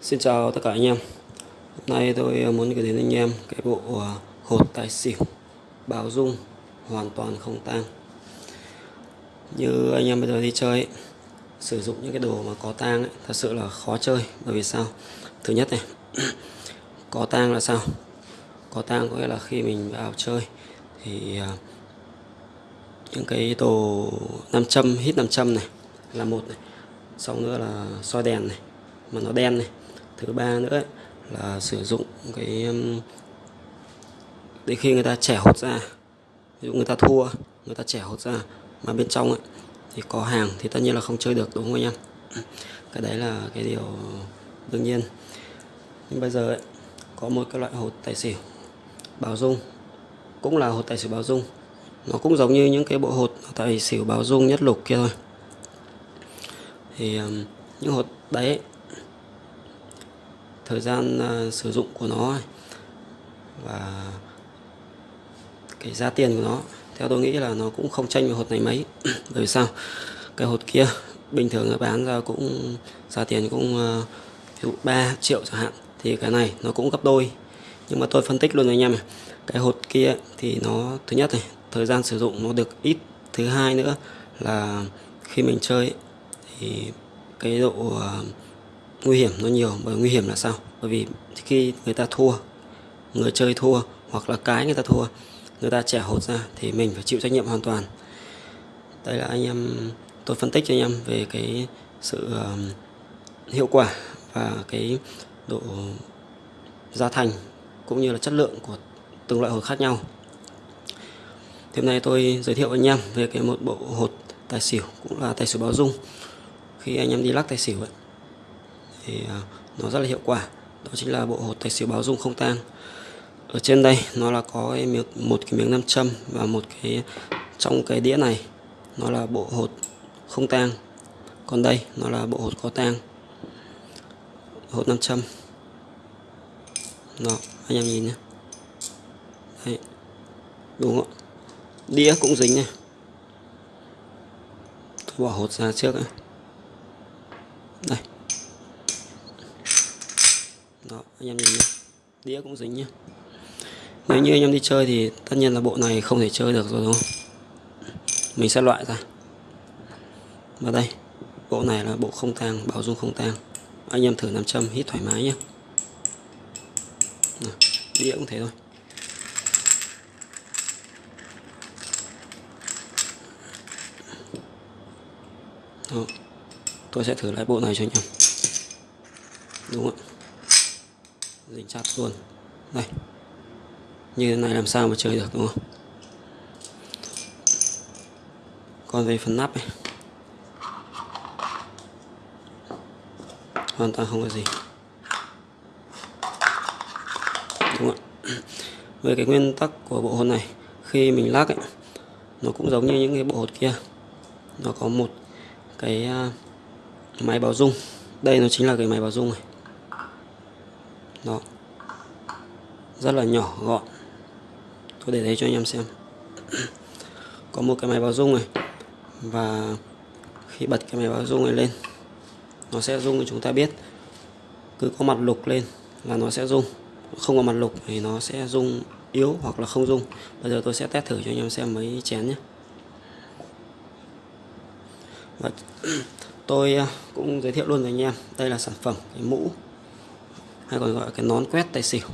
Xin chào tất cả anh em. Hôm nay tôi ờ, muốn gửi đến anh em cái bộ ờ, hột tài xỉu. Báo dung hoàn toàn không tang. Như anh em bây giờ đi chơi ấy, sử dụng những cái đồ mà có tang ấy, thật sự là khó chơi. Bởi vì sao? Thứ nhất này có tang là sao? Có tang có nghĩa là khi mình vào chơi thì ờ, những cái đồ nam châm hít nam châm này là một này. Xong nữa là soi đèn này mà nó đen này thứ ba nữa là sử dụng cái để khi người ta trẻ hột ra ví dụ người ta thua người ta trẻ hột ra mà bên trong ấy, thì có hàng thì tất nhiên là không chơi được đúng không anh em? Cái đấy là cái điều đương nhiên. Nhưng bây giờ ấy, có một cái loại hột tài xỉu báo dung cũng là hột tài xỉu báo dung. Nó cũng giống như những cái bộ hột tài xỉu báo dung nhất lục kia thôi. Thì những hột đấy thời gian à, sử dụng của nó và cái giá tiền của nó theo tôi nghĩ là nó cũng không tranh với hột này mấy. Bởi vì sao? Cái hột kia bình thường nó bán ra cũng giá tiền cũng à, ví dụ 3 triệu chẳng hạn thì cái này nó cũng gấp đôi. Nhưng mà tôi phân tích luôn anh em này cái hột kia thì nó thứ nhất này thời gian sử dụng nó được ít. Thứ hai nữa là khi mình chơi thì cái độ uh, nguy hiểm nó nhiều bởi nguy hiểm là sao? Bởi vì khi người ta thua người chơi thua hoặc là cái người ta thua người ta trẻ hột ra thì mình phải chịu trách nhiệm hoàn toàn. Đây là anh em tôi phân tích cho anh em về cái sự hiệu quả và cái độ giá thành cũng như là chất lượng của từng loại hột khác nhau. Thì hôm nay tôi giới thiệu với anh em về cái một bộ hột tài xỉu cũng là tài xỉu báo dung. Khi anh em đi lắc tài xỉu ấy, thì à, nó rất là hiệu quả. Đó chính là bộ hột tài xỉu báo dung không tang. Ở trên đây nó là có cái miếng, một cái miếng nam châm và một cái trong cái đĩa này nó là bộ hột không tang. Còn đây nó là bộ hột có tang. Hột nam châm. Đó anh em nhìn nhé. Đấy. đúng không đĩa cũng dính này. Bỏ hột ra trước này. đây đó anh em nhìn nhé đĩa cũng dính nhé nếu như anh em đi chơi thì tất nhiên là bộ này không thể chơi được rồi, đúng không? Mình sẽ loại ra. Và đây, bộ này là bộ không tang bảo dung không tang. Anh em thử nam châm, hít thoải mái nhé đĩa cũng thế thôi. Đó. tôi sẽ thử lại bộ này cho anh em. Đúng không dính chặt luôn. Này. Như thế này làm sao mà chơi được, đúng không? Còn về phần nắp này. Hoàn toàn không có gì. Đúng không ạ? Về cái nguyên tắc của bộ hột này, khi mình lắc ấy, nó cũng giống như những cái bộ hột kia. Nó có một cái à, máy báo dung đây nó chính là cái máy báo dung này đó. Rất là nhỏ, gọn. Tôi để đây cho anh em xem. Có một cái máy báo dung này. Và khi bật cái máy báo dung này lên, nó sẽ rung thì chúng ta biết. Cứ có mặt lục lên là nó sẽ rung. Không có mặt lục thì nó sẽ rung yếu hoặc là không rung. Bây giờ tôi sẽ test thử cho anh em xem mấy chén nhé. Và tôi à, cũng giới thiệu luôn với anh em. Đây là sản phẩm cái mũ hay còn gọi là cái nón quét tài xỉu.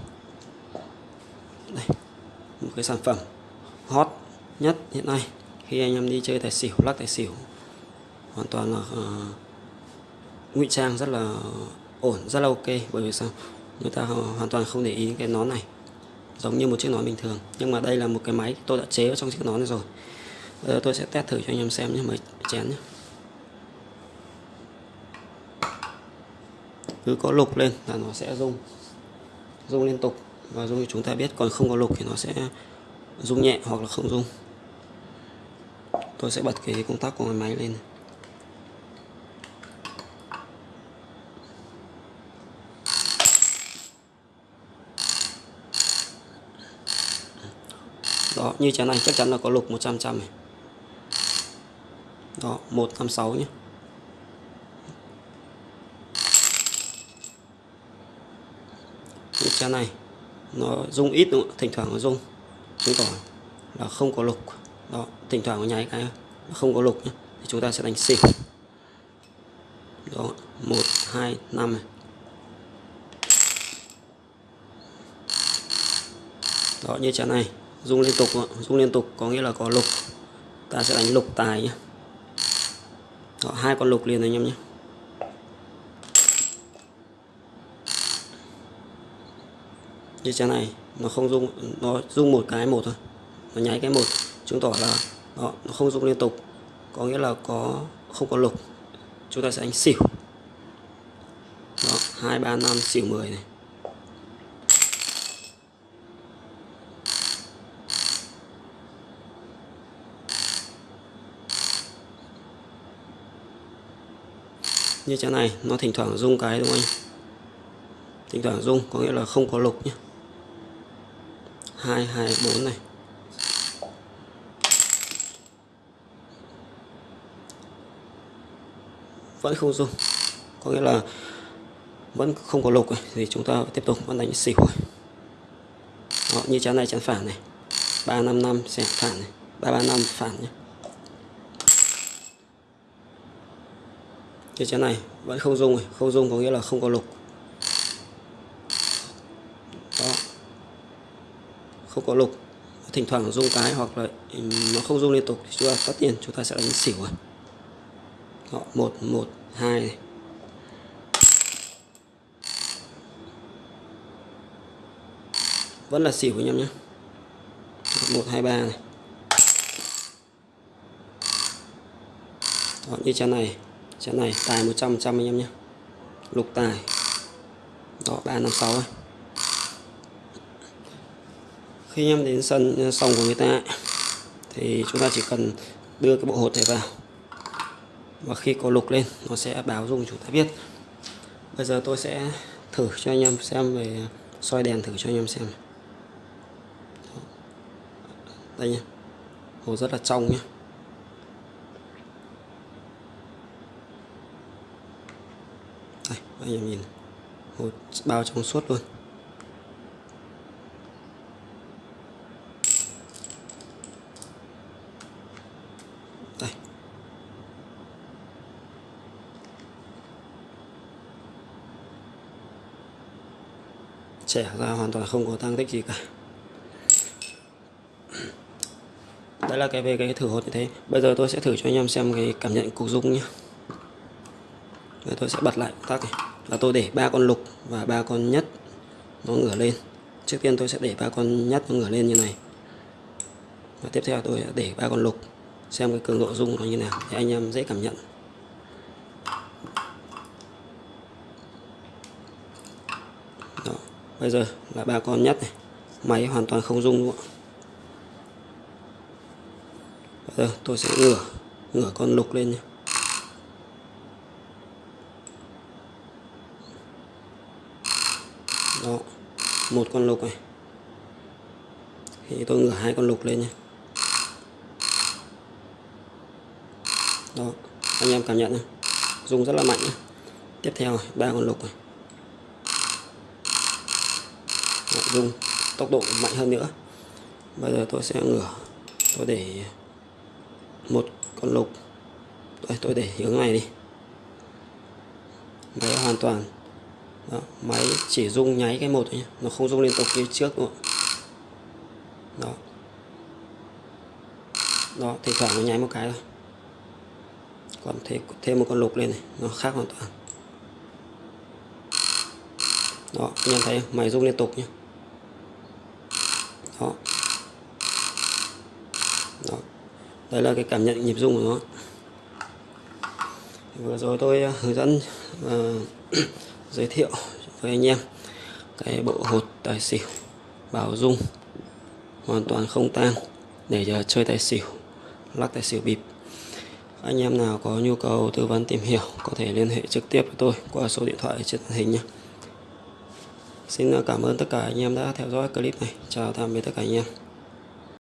Đây một cái sản phẩm hot nhất hiện nay. Khi anh em đi chơi tài xỉu lắc tài xỉu hoàn toàn là uh, ngụy trang rất là ổn rất là ok. Bởi vì sao? Người ta hoàn toàn không để ý cái nón này giống như một chiếc nón bình thường. Nhưng mà đây là một cái máy tôi đã chế vào trong chiếc nón này rồi. Bây giờ tôi sẽ test thử cho anh em xem nhé mấy chén nhé. Cứ có lục lên là nó sẽ rung rung liên tục. Và rung thì chúng ta biết, còn không có lục thì nó sẽ rung nhẹ hoặc là không rung. Tôi sẽ bật cái công tắc của cái máy lên. Đó, như chén này chắc chắn là có lục 100 trăm này. Đó 156 nhé. Xe này. Nó rung ít đúng không? thỉnh thoảng nó rung. Chứng tỏ là không có lục. Đó thỉnh thoảng nó nháy cái không có lục nhé thì chúng ta sẽ đánh xỉu đó một hai năm này. Đó như chén này rung liên tục rung liên tục có nghĩa là có lục. Ta sẽ đánh lục tài nhé đó, hai con lục liền anh em nhé như chén này nó không rung nó rung một cái một thôi. Nó nháy cái một chứng tỏ là đó, nó không rung liên tục. Có nghĩa là có không có lục. Chúng ta sẽ đánh xỉu. Đó hai ba năm xỉu 10 này. Như thế này nó thỉnh thoảng rung cái đúng không anh? Thỉnh thoảng rung có nghĩa là không có lục nhé hai hai bốn này. Vẫn không dùng có nghĩa là vẫn không có lục thì chúng ta tiếp tục vẫn đánh xỉu Đó, như chán này chán phản này. Ba năm năm sẽ phản này. Ba ba năm phản nhé. Như chán này vẫn không dùng không dùng có nghĩa là không có lục đó không có lục. Thỉnh thoảng rung cái hoặc là ừ, nó không rung liên tục thì chúng ta tất nhiên chúng ta sẽ đánh xỉu rồi đó, một một hai này. vẫn là xỉu anh em nhé. Một hai ba này. Đó, như chén này. Chén này tài 100 trăm anh em nhé. Lục tài. Đó 356 ấy khi anh em đến sân ờ, sòng của người ta thì chúng ta chỉ cần đưa cái bộ hột này vào. Và khi có lục lên, nó sẽ báo dung chúng ta biết. Bây giờ tôi sẽ thử cho anh em xem về soi đèn thử cho anh em xem. Đây nhé hồ rất là trong nhé đây, anh em nhìn hồ bao trong suốt luôn. Trẻ ra hoàn toàn không có tăng tích gì cả. Đấy là cái về cái thử hột như thế. Bây giờ tôi sẽ thử cho anh em xem cái cảm nhận cục dung nhé Rồi tôi sẽ bật lại tắt này. Là tôi để ba con lục và ba con nhất nó ngửa lên. Trước tiên tôi sẽ để ba con nhất nó ngửa lên như này. Và tiếp theo tôi sẽ để ba con lục. Xem cái cường độ dung nó như nào, để anh em dễ cảm nhận Đó bây giờ là ba con nhất này. Máy hoàn toàn không rung luôn bây giờ tôi sẽ ngửa ngửa con lục lên nhé. Đó, một con lục này. Thì tôi ngửa hai con lục lên nhé. Đó, anh em cảm nhận nhé. Rung rất là mạnh nhé. tiếp theo ba con lục này. Nội dùng tốc độ mạnh hơn nữa. Bây giờ tôi sẽ ngửa tôi để một con lục. Tôi, tôi để hướng này đi. Máy hoàn toàn. Đó, máy chỉ rung nháy cái một thôi nhé nó không rung liên tục như trước nữa đó. Đó thì thoảng nó nháy một cái thôi. Còn thêm thêm một con lục lên này nó khác hoàn toàn. Đó anh em thấy không? máy rung liên tục nhé đó. Đó. Đây là cái cảm nhận nhịp rung của nó. Vừa rồi tôi à, hướng dẫn và giới thiệu với anh em cái bộ hột tài xỉu bảo dung hoàn toàn không tang để giờ chơi tài xỉu, lắc tài xỉu bịp. Anh em nào có nhu cầu tư vấn tìm hiểu có thể liên hệ trực tiếp với tôi qua số điện thoại trên màn hình nhé. Xin à, cảm ơn tất cả anh em đã theo dõi clip này. Chào tạm biệt tất cả anh em.